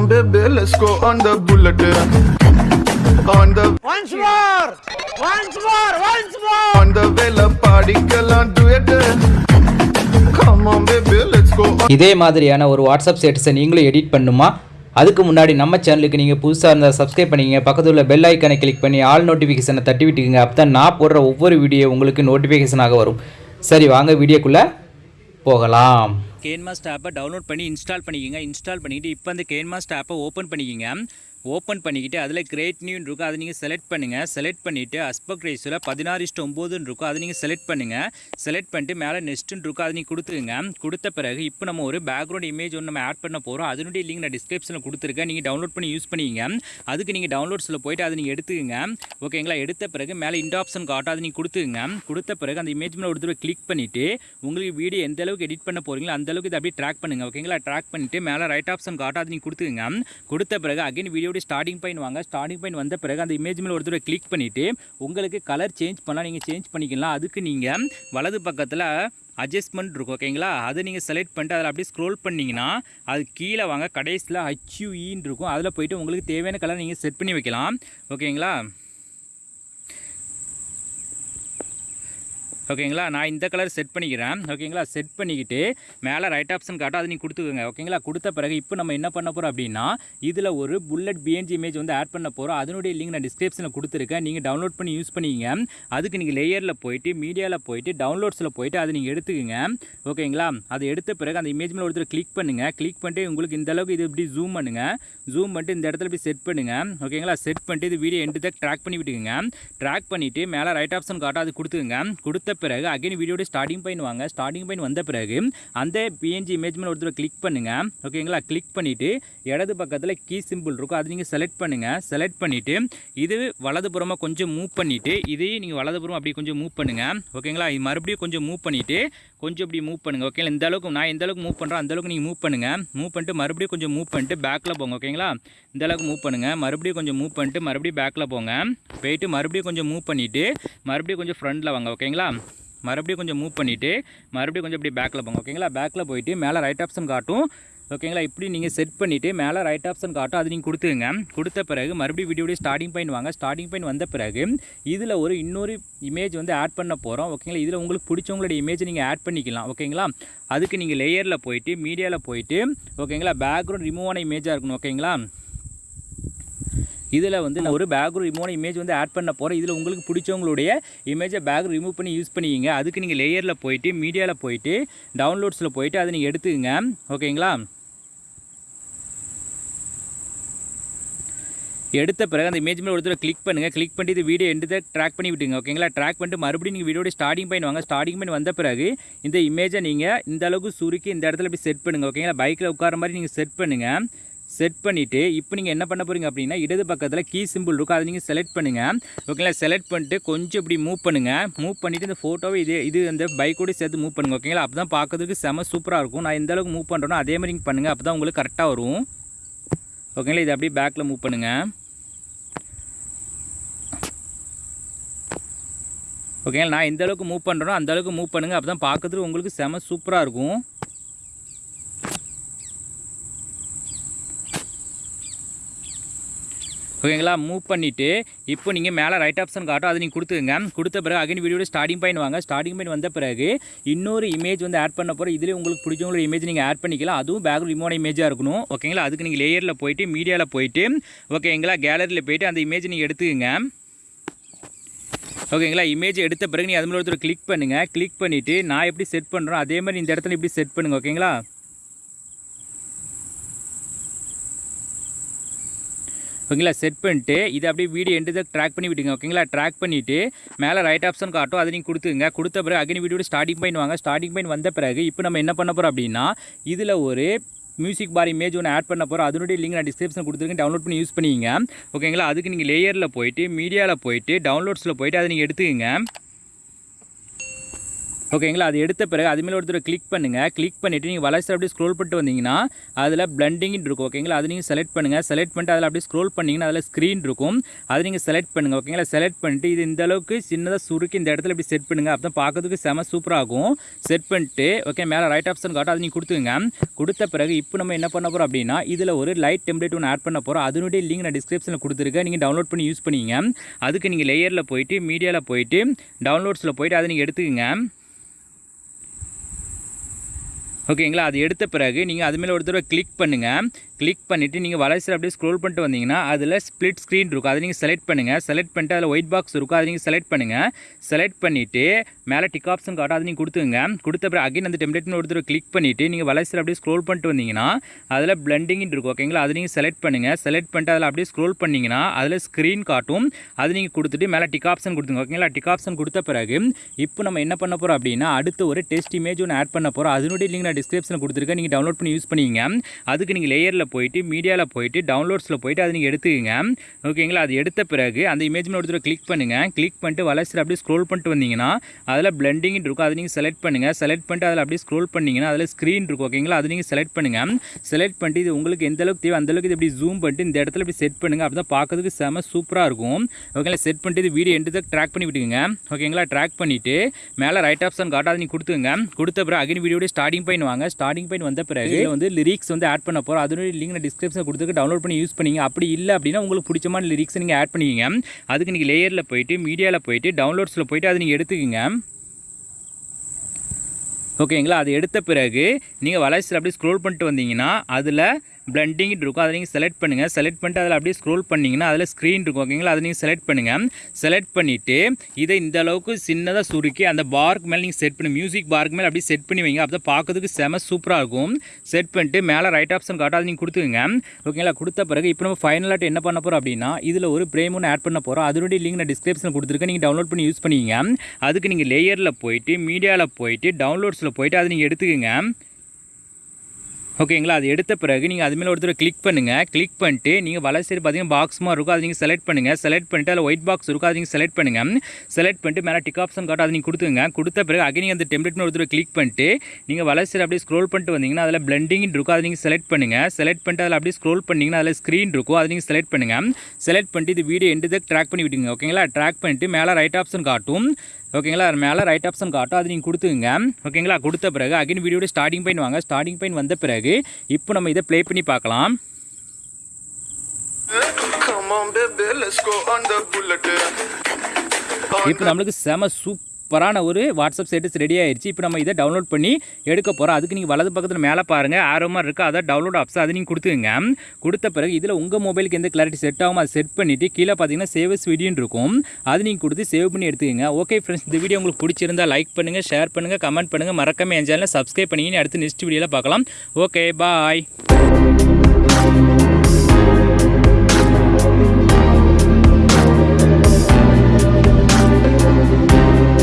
on, baby, let's go on the bullet. On the Once more! Once more! Once more! on the vela party, girl, on do it. Come on, baby, let's go on. இதே மாதிரியான ஒரு WhatsApp ஸ்டேட்டஸை நீங்களும் edit பண்ணுமா அதுக்கு முன்னாடி நம்ம சேனலுக்கு நீங்கள் புதுசாக இருந்தால் சப்ஸ்கிரைப் பண்ணிக்கங்க பக்கத்தில் உள்ள பெல் ஐக்கனை கிளிக் பண்ணி ஆல் நோட்டிஃபிகேஷனை தட்டி விட்டுக்குங்க அப்போ தான் நான் போடுற ஒவ்வொரு வீடியோ உங்களுக்கு நோட்டிஃபிகேஷனாக வரும் சரி வாங்க வீடியோக்குள்ளே போகலாம் கேன்மாஸ்ட் ஆப்பை டவுன்லோட் பண்ணி இன்ஸ்டால் பண்ணிக்கோங்க. இன்ஸ்டால் பண்ணிக்கிட்டு இப்போ அந்த கேன்மாஸ்ட் ஆப்பை ஓப்பன் பண்ணிக்கோங்க. ஓப்பன் பண்ணிக்கிட்டு அதில் கிரேட் நியூன்னு இருக்கும். அதை நீங்கள் செலக்ட் பண்ணுங்கள் செலக்ட் பண்ணிவிட்டு அஸ்பெக்ட் ரேஸில் பதினாறு இஷ்டம் ஒம்போதுன்னு இருக்கும். அதை நீங்கள் செலக்ட் பண்ணுங்கள் செலக்ட் பண்ணிட்டு மேலே நெஸ்ட்டுன்னு இருக்கும். அதை நீங்கள் கொடுத்துருங்க. கொடுத்த பிறகு இப்போ நம்ம ஒரு பேக்ரவுண்ட் இமேஜ் ஒன்று நம்ம ஆட் பண்ண போகிறோம் அதனுடைய லிங்க் நான் டிஸ்கிரிப்ஷனில் கொடுத்துருக்கேன். நீங்கள் டவுன்லோட் பண்ணி யூஸ் பண்ணிங்க. அதுக்கு நீங்கள் டவுன்லோட்ஸில் போயிட்டு அதை நீங்கள் எடுத்துக்கங்க. ஓகேங்களா எடுத்த பிறகு மேலே இந்த ஆப்ஷன் காட்டும். அதை நீங்கள் கொடுத்துங்க கொடுத்த பிறகு அந்த இமேஜ் மேலே ஒரு தடவை கிளிக் பண்ணிவிட்டு உங்களுக்கு வீடியோ எந்த அளவுக்கு எடிட் பண்ண போகிறீங்களோ அந்த அளவுக்கு இதை அப்படியே ட்ராக் பண்ணுங்க. ஓகேங்களா ட்ராக் பண்ணிவிட்டு மேலே ரைட் ஆப்ஷன் காட்டும். அதை நீங்கள் கொடுத்துங்க கொடுத்த பிறகு அகைன் வீடியோ வீடியோட ஸ்டார்டிங் பாயிண்ட் வாங்க. ஸ்டார்டிங் பாயிண்ட் வந்த பிறகு அந்த இமேஜ் மேலே ஒரு தடவை கிளிக் பண்ணிவிட்டு உங்களுக்கு கலர் சேஞ்ச் பண்ணலாம் நீங்கள் சேஞ்ச் பண்ணிக்கலாம். அதுக்கு நீங்கள் வலது பக்கத்தில் அட்ஜஸ்ட்மெண்ட் இருக்கும் ஓகேங்களா அதை நீங்கள் செலக்ட் பண்ணிட்டு அதில் அப்படியே ஸ்க்ரோல் பண்ணிங்கன்னா அது கீழே வாங்க கடைசியில் ஹச்யூஇன்னு இருக்கும். அதில் போயிட்டு உங்களுக்கு தேவையான கலர் நீங்கள் செட் பண்ணி வைக்கலாம் ஓகேங்களா ஓகேங்களா? நான் இந்த கலர் செட் பண்ணிக்கிறேன். ஓகேங்களா? செட் பண்ணிக்கிட்டு மேலே ரைட் ஆப்ஷன் காட்டும் அதை நீங்கள் கொடுத்துக்கோங்க. ஓகேங்களா? கொடுத்த பிறகு இப்போ நம்ம என்ன பண்ண போகிறோம் அப்படின்னா இதில் ஒரு புல்லட் பிஎன்ஜி இமேஜ் வந்து ஆட் பண்ண போகிறோம் அதனுடைய லிங்க் நான் டிஸ்கிரிப்ஷனில் கொடுத்துருக்கேன். நீங்கள் டவுன்லோட் பண்ணி யூஸ் பண்ணிக்கங்க அதுக்கு நீங்கள் லேயரில் போயிட்டு மீடியாவில் போயிட்டு டவுன்லோட்ஸில் போயிட்டு அதை நீங்கள் எடுத்துக்கோங்க. ஓகேங்களா? அதை எடுத்த பிறகு அந்த இமேஜ் மேலே ஒருத்தர் கிளிக் பண்ணுங்கள் கிளிக் பண்ணிட்டு உங்களுக்கு இந்த அளவுக்கு இது இப்படி ஜூம் பண்ணுங்கள் ஜூம் பண்ணிட்டு இந்த இடத்துல இப்படி செட் பண்ணுங்கள் ஓகேங்களா? செட் பண்ணிட்டு இது வீடியோ எண்டு தான் ட்ராக் பண்ணி விட்டுக்குங்க. ட்ராக் பண்ணிவிட்டு மேலே ரைட் ஆப்ஷன் காட்டும் அது கொடுத்துங்க கொடுத்த பிறகு அகைன் வீடியோட ஸ்டார்டிங் பாயிண்ட் வாங்க. ஸ்டார்டிங் பாயிண்ட் வந்த பிறகு அந்த பிஎன்ஜி இமேஜ் மேலே ஒருத்தர் கிளிக் பண்ணுங்கள் ஓகேங்களா கிளிக் பண்ணிவிட்டு இடது பக்கத்தில் கீ சிம்பிள் இருக்கும். அது நீங்கள் செலக்ட் பண்ணுங்கள் செலக்ட் பண்ணிவிட்டு இது வலதுபுறமாக கொஞ்சம் மூவ் பண்ணிவிட்டு இதையும் நீங்கள் வலதுபுறம் அப்படி கொஞ்சம் மூவ் பண்ணுங்கள் ஓகேங்களா இது மறுபடியும் கொஞ்சம் மூவ் பண்ணிவிட்டு கொஞ்சம் இப்படி மூவ் பண்ணுங்கள் ஓகேங்களா இந்த அளவுக்கு நான் எந்த அளவுக்கு மூவ் பண்ணுறேன் அந்த அளவுக்கு நீங்கள் மூவ் பண்ணுங்கள் மூவ் பண்ணிட்டு மறுபடியும் கொஞ்சம் மூவ் பண்ணிட்டு பேக்கில் போங்க. ஓகேங்களா இந்த அளவுக்கு மூவ் பண்ணுங்கள் மறுபடியும் கொஞ்சம் மூவ் பண்ணிட்டு மறுபடியும் பேக்கில் போங்க. போயிட்டு மறுபடியும் கொஞ்சம் மூவ் பண்ணிவிட்டு மறுபடியும் கொஞ்சம் ஃப்ரண்டில் வாங்க. ஓகேங்களா மறுபடியும் கொஞ்சம் மூவ் பண்ணிவிட்டு மறுபடியும் கொஞ்சம் இப்படி பேக்கில் போங்க ஓகேங்களா பேக்கில் போயிட்டு மேலே ரைட் ஆப்ஷன் காட்டும். ஓகேங்களா இப்படி நீங்கள் செட் பண்ணிவிட்டு மேலே ரைட் ஆப்ஷன் காட்டும். அது நீங்கள் கொடுத்துங்க கொடுத்த பிறகு மறுபடியும் வீடியோடைய ஸ்டார்டிங் பாயிண்ட் வாங்க. ஸ்டார்டிங் பாயிண்ட் வந்த பிறகு இதில் ஒரு இன்னொரு இமேஜ் வந்து ஆட் பண்ண போகிறோம் ஓகேங்களா இதில் உங்களுக்கு பிடிச்சவங்களுடைய இமேஜ் நீங்கள் ஆட் பண்ணிக்கலாம். ஓகேங்களா அதுக்கு நீங்கள் லேயரில் போயிட்டு மீடியாவில் போயிட்டு ஓகேங்களா பேக்ரவுண்ட் ரிமூவ் ஆன இமேஜாக இருக்கணும். ஓகேங்களா இதில் வந்து நான் ஒரு பேக் ரிமூவான இமேஜ் வந்து ஆட் பண்ண போகிறேன் இதில் உங்களுக்கு பிடிச்சவங்களுடைய இமேஜை பேக் ரிமூவ் பண்ணி யூஸ் பண்ணிக்கிங்க அதுக்கு நீங்கள் லேயரில் போயிட்டு மீடியாவில் போயிட்டு டவுன்லோட்ஸில் போயிட்டு அதை நீங்கள் எடுத்துக்கங்க. ஓகேங்களா எடுத்த பிறகு அந்த இமேஜ் மேலே ஒருத்தர் கிளிக் பண்ணுங்கள் கிளிக் பண்ணிட்டு இது வீடியோ எண்டு ட்ராக் பண்ணி விட்டுங்க ஓகேங்களா ட்ராக் பண்ணிட்டு மறுபடியும் நீங்கள் வீடியோட ஸ்டார்டிங் பாயிண்ட் வாங்க. ஸ்டார்டிங் பாயிண்ட் வந்த பிறகு இந்த இமேஜை நீங்கள் இந்த அளவுக்கு சுருக்கி இந்த இடத்துல இப்படி செட் பண்ணுங்கள் ஓகேங்களா பைக்கில் உட்கார மாதிரி நீங்கள் செட் பண்ணுங்கள் செட் பண்ணிவிட்டு இப்போ நீங்கள் என்ன பண்ண போகிறீங்க அப்படின்னா இடது பக்கத்தில் கீ சிம்பிள் இருக்கும் அதை நீங்கள் செலக்ட் பண்ணுங்கள் ஓகேங்களா செலக்ட் பண்ணிட்டு கொஞ்சம் இப்படி மூவ் பண்ணுங்கள் மூவ் பண்ணிவிட்டு இந்த ஃபோட்டோவை இது இது அந்த பைக்கோடு சேர்த்து மூவ் பண்ணுங்கள் ஓகேங்களா அப்போ தான் பார்க்கறதுக்கு செம சூப்பராக இருக்கும். நான் எந்த அளவுக்கு மூவ் பண்ணுறேனோ அதே மாதிரி நீங்கள் பண்ணுங்கள் அப்போ தான் உங்களுக்கு கரெக்டாக வரும். ஓகேங்களா இது அப்படியே பேக்கில் மூவ் பண்ணுங்கள் ஓகேங்களா நான் எந்த அளவுக்கு மூவ் பண்ணுறேனோ அந்த அளவுக்கு மூவ் பண்ணுங்கள் அப்போ தான் பார்க்கறதுக்கு உங்களுக்கு செம சூப்பராக இருக்கும். ஓகேங்களா? மூவ் பண்ணிவிட்டு இப்போ நீங்கள் மேலே ரைட் ஆப்ஷன் காட்டும் அதை நீங்கள் கொடுத்துங்க கொடுத்த பிறகு அகைன் வீடியோட ஸ்டார்டிங் பாயிண்ட் வாங்க. ஸ்டார்டிங் பாயிண்ட் வந்த பிறகு இன்னொரு இமேஜ் வந்து ஆட் பண்ண போகிற இதில் உங்களுக்கு பிடிச்சவங்களோட இமேஜ் நீங்கள் ஆட் பண்ணிக்கலாம். அதுவும் பேக் ரிமோட் இமேஜாக இருக்கணும். ஓகேங்களா? அதுக்கு நீங்கள் லேயரில் போயிட்டு மீடியாவில் போயிட்டு ஓகேங்களா? கேலரியில் போயிட்டு அந்த இமேஜ் நீங்கள் எடுத்துக்கங்க. ஓகேங்களா? இமேஜ் எடுத்த பிறகு நீங்கள் அது மாதிரி ஒருத்தர் கிளிக் பண்ணுங்கள் கிளிக் பண்ணிவிட்டு நான் எப்படி செட் பண்ணுறோம் அதே மாதிரி இந்த இடத்துல இப்படி செட் பண்ணுங்கள் ஓகேங்களா? ஓகேங்களா? செட் பண்ணிட்டு இது அப்படியே வீடியோ எண்டு ட்ராக் பண்ணி விட்டுங்க ஓகேங்களா? ட்ராக் பண்ணிவிட்டு மேலே ரைட் ஆப்ஷன் காட்டும் அதை நீங்கள் கொடுத்துங்க கொடுத்த பிறகு அக்னி வீடியோட ஸ்டார்டிங் பாயிண்ட் வாங்க. ஸ்டார்டிங் பாயிண்ட் வந்த பிறகு இப்போ நம்ம என்ன பண்ண போகிறோம் அப்படின்னா இதில் ஒரு மியூசிக் பார் இமேஜ் ஒன்று ஆட் பண்ண போகிறோம் அதனுடைய லிங்க் நான் டிஸ்கிரிப்ஷன் கொடுத்துருக்கேன். டவுன்லோட் பண்ணி யூஸ் பண்ணிங்க. ஓகேங்களா? அதுக்கு நீங்கள் லேயரில் போயிட்டு மீடியாவில் போயிட்டு டவுன்லோட்ஸில் போயிட்டு அதை நீங்கள் எடுத்துக்கங்க. ஓகேங்களா? அது எடுத்த பிறகு அது ஒருத்தர் கிளிக் பண்ணுங்கள் கிளிக் பண்ணிவிட்டு நீங்கள் வளர்ச்சி அப்படியே ஸ்க்ரோல் பண்ணிட்டு வந்தீங்கன்னா அதில் பிளண்டிங்னு இருக்கும். ஓகேங்களா? அது நீங்கள் செலக்ட் பண்ணுங்கள் செலக்ட் பண்ணிட்டு அதில் அப்படியே ஸ்க்ரோல் பண்ணிங்கன்னா அதில் ஸ்க்ரீன் இருக்கும். அதை நீங்கள் செலக்ட் பண்ணுங்கள் ஓகேங்களா? செலக்ட் பண்ணிட்டு இது இந்த அளவுக்கு சின்னதாக சுருக்கி இந்த இடத்துல இப்படி செட் பண்ணுங்கள் அப்போ தான் பார்க்கறதுக்கு செம சூப்பராகும் செட் பண்ணிட்டு ஓகே மேலே ரைட் ஆப்ஷன் காட்டும் அது நீங்கள் கொடுத்துங்க கொடுத்த பிறகு இப்போ நம்ம என்ன பண்ண போகிறோம் அப்படின்னா இதில் ஒரு லைட் டெம்ப்ளேட் ஒன்று ஆட் பண்ண போகிறோம் அதனுடைய லிங்க் நான் டிஸ்கிரிப்ஷனில் கொடுத்துருக்கேன். நீங்கள் டவுன்லோட் பண்ணி யூஸ் பண்ணிங்க. அதுக்கு நீங்கள் லேயரில் போயிட்டு மீடியாவில் போயிட்டு டவுன்லோட்ஸில் போயிட்டு அதை நீங்கள் எடுத்துக்கங்க. ஓகேங்களா? அது எடுத்த பிறகு நீங்கள் அது மேலே ஒரு தடவை கிளிக் பண்ணுங்கள் கிளிக் பண்ணிவிட்டு நீங்கள் வளர்ச்சி அப்படியே ஸ்க்ரோல் பண்ணிட்டு வந்தீங்கன்னா அதில் ஸ்ப்ளிட் ஸ்க்ரீன் இருக்கும். அதை நீங்கள் செலக்ட் பண்ணுங்கள் செலக்ட் பண்ணிட்டு அதில் ஒயிட் பாக்ஸ் இருக்கும். அதை நீங்கள் செலக்ட் பண்ணுங்கள் செலக்ட் பண்ணிவிட்டு மேலே டிக் ஆப்ஷன் காட்டும். அதை நீங்கள் கொடுத்துங்க கொடுத்த பிறகு அகைன் அந்த டெம்ப்ளேட்னு ஒரு தடவை கிளிக் பண்ணிவிட்டு நீங்கள் வளர்ச்சி அப்படியே ஸ்க்ரோல் பண்ணிட்டு வந்தீங்கன்னா அதில் பிளண்டிங்னு இருக்கும். ஓகேங்களா? அதை நீங்கள் செலக்ட் பண்ணுங்கள் செலக்ட் பண்ணிட்டு அதில் அப்படியே ஸ்க்ரோல் பண்ணிங்கன்னா அதில் ஸ்க்ரீன் காட்டும். அது நீங்கள் கொடுத்துட்டு மேலே டிக் ஆப்ஷன் கொடுத்துங்க ஓகேங்களா? டிக் ஆப்ஷன் கொடுத்த பிறகு இப்போ நம்ம என்ன பண்ண போகிறோம் அப்படின்னா அடுத்து ஒரு டெஸ்ட் இமேஜ் ஒன்று ஆட் பண்ண போகிறோம் அதனுடைய லிங்க் நான் டிஸ்கிரிப்ஷனில் கொடுத்துருக்கேன். நீங்கள் டவுன்லோட் பண்ணி யூஸ் பண்ணிங்க அதுக்கு நீங்கள் லேயரில் போயிட்டு மீடியாவில் போயிட்டு டவுன்லோட்ஸில் போயிட்டு அதை நீங்கள் எடுத்துக்கங்க. ஓகேங்களா அது எடுத்த பிறகு அந்த இமேஜ் மேலே ஒரு தடவை கிளிக் பண்ணுங்கள் கிளிக் பண்ணிட்டு வளர்ச்சி அப்படியே ஸ்க்ரோல் பண்ணிட்டு வந்தீங்கன்னா அதில் பிளண்டிங் இருக்கும். அதை நீங்கள் செலக்ட் பண்ணுங்கள் செலக்ட் பண்ணிட்டு அதில் அப்படியே ஸ்க்ரோல் பண்ணிங்கன்னா அதில் ஸ்க்ரீன் இருக்கும். ஓகேங்களா அது நீங்கள் செலக்ட் பண்ணுங்கள் செலக்ட் பண்ணிட்டு இது உங்களுக்கு எந்த அளவுக்கு தேவை அந்தளவுக்கு இது இப்படி ஜூம் பண்ணிட்டு இந்த இடத்துல இப்படி செட் பண்ணுங்கள் அப்படி தான் பார்க்கறதுக்கு செம சூப்பராக இருக்கும். ஓகேங்களா செட் பண்ணிட்டு இது வீடியோ எடுத்து ட்ராக் பண்ணி விட்டுக்குங்க. ஓகேங்களா ட்ராக் பண்ணிவிட்டு மேலே ரைட் ஆப்ஷன் காட்டாது நீங்கள் கொடுத்துங்க கொடுத்த பிறகு அகின் வீடியோட ஸ்டார்டிங் பாயிண்ட் வாங்க ஸ்டார்டிங் பாயிண்ட் வந்த பிறகு வந்து லிரிக்ஸ் வந்து ஆட் பண்ண போகிறோம் அதனுடைய லிங்க் நான் டிஸ்கிரிப்ஷன் கொடுத்துருக்கு டவுன்லோட் பண்ணி யூஸ் பண்ணிங்க. அப்படி இல்லை அப்படின்னா உங்களுக்கு பிடிச்சமான லிரிக்ஸ் நீங்கள் ஆட் பண்ணிக்கிங்க. அதுக்கு நீங்கள் லேயரில் போயிட்டு மீடியாவில் போயிட்டு டவுன்லோட்ஸில் போயிட்டு அதை நீங்கள் எடுத்துக்கங்க. ஓகேங்களா அது எடுத்த பிறகு நீங்கள் வளர்ச்சியில் அப்படியே ஸ்க்ரோல் பண்ணிட்டு வந்தீங்கன்னா அதில் பிளண்டிங் இருக்கும். அதை நீங்கள் செலக்ட் பண்ணுங்கள் செலக்ட் பண்ணிட்டு அதில் அப்படியே ஸ்க்ரோல் பண்ணிங்கன்னா அதில் ஸ்க்ரீன் இருக்கும். ஓகேங்களா? அதை நீங்கள் செலக்ட் பண்ணுங்கள் செலக்ட் பண்ணிவிட்டு இதை இந்த அளவுக்கு சின்னதாக சுருக்கி அந்த பார்க்கு மேலே நீங்கள் செட் பண்ணி மியூசிக் பார்க்கு மேலே அப்படியே செட் பண்ணி வைங்க. அப்போ பார்க்கறதுக்கு செம சூப்பராக இருக்கும். செட் பண்ணிட்டு மேலே ரைட் ஆப்ஷன் காட்டும் அதை நீங்கள் கொடுத்துக்கோங்க. ஓகேங்களா? கொடுத்த பிறகு இப்போ நம்ம ஃபைனலாக என்ன பண்ண போகிறோம் அப்படின்னா இதில் ஒரு ப்ரேம் ஒன்று ஆட் பண்ண போகிறோம் அதனுடைய லிங்க் நான் டிஸ்கிரிப்ஷனில் கொடுத்துருக்கேன். நீங்கள் டவுன்லோட் பண்ணி யூஸ் பண்ணிங்க அதுக்கு நீங்கள் லேயரில் போயிட்டு மீடியாவில் போயிட்டு டவுன்லோட்ஸில் போயிட்டு அதை நீங்கள் எடுத்துக்கோங்க. ஓகேங்களா? அது எடுத்த பிறகு நீங்கள் அது மேலே ஒருத்தர் கிளிக் பண்ணுங்கள் கிளிக் பண்ணிட்டு நீங்கள் வலை சைடு பார்த்தீங்கன்னா பாக்ஸ் மாதிரி இருக்கும். அதை நீங்கள் செலக்ட் பண்ணுங்கள் செலக்ட் பண்ணிட்டு அதில் ஒயிட் பாக்ஸ் இருக்கும். அதை நீங்கள் செலக்ட் பண்ணுங்கள் செலக்ட் பண்ணிட்டு மேலே டிக் ஆப்ஷன் காட்டும். அதை நீங்கள் கொடுத்துங்க கொடுத்த பிறகு அகை நீங்கள் அந்த டெம்ப்ளேட் ஒருத்தர் கிளிக் பண்ணிட்டு நீங்கள் வலை சைடு அப்படியே ஸ்க்ரோல் பண்ணிட்டு வந்தீங்கன்னா அதில் பிளண்டிங் இருக்கும். அதை நீங்கள் செலக்ட் பண்ணுங்கள் செலக்ட் பண்ணிட்டு அதில் அப்படியே ஸ்க்ரோல் பண்ணிங்கன்னா அதில் ஸ்க்ரீன் இருக்கும். அதை நீங்கள் செலக்ட் பண்ணுங்கள் செலக்ட் பண்ணிட்டு இது வீடியோ எண்டு ட்ராக் பண்ணி விட்டுங்க ஓகேங்களா? ட்ராக் பண்ணிட்டு மேலே ரைட் ஆப்ஷன் காட்டும். ஓகேங்களா? மேலே ரைட் ஆப்ஷன் காட்டும். அது நீங்கள் கொடுத்துங்க ஓகேங்களா? கொடுத்த பிறகு அகைன் வீடியோட ஸ்டார்டிங் பாயிண்ட் வாங்க. ஸ்டார்டிங் பாயிண்ட் வந்த பிறகு இப்போ நம்ம இதை ப்ளே பண்ணி பார்க்கலாம். இப்போ நம்மளுக்கு செம சூப்பரான ஒரு வாட்ஸ்அப் ஸ்டேட்டஸ் ரெடி ஆயிடுச்சு இப்போ நம்ம இதை டவுன்லோட் பண்ணி எடுக்க போகிறோம் அதுக்கு நீங்கள் வலது பக்கத்தில் மேலே பாருங்கள் ஆர்வமாக இருக்குது அதை டவுன்லோட் ஆப்ஸ் அதை நீங்கள் கொடுத்துங்க கொடுத்த பிறகு இதில் உங்கள் மொபைலுக்கு எந்த கிளாரிட்டி செட் ஆகும் அதை செட் பண்ணிவிட்டு கீழே பார்த்தீங்கன்னா சேவஸ் வீடியோன்னு இருக்கும். அது நீங்கள் கொடுத்து சேவ் பண்ணி எடுத்துக்கங்க. ஓகே ஃப்ரெண்ட்ஸ் இந்த வீடியோ உங்களுக்கு பிடிச்சிருந்தா லைக் பண்ணுங்கள் ஷேர் பண்ணுங்கள் கமெண்ட் பண்ணுங்கள் மறக்காமல் என் சேனலில் சப்ஸ்கிரைப் பண்ணிங்கன்னு அடுத்து நெக்ஸ்ட் வீடியோவில் பார்க்கலாம். Okay bye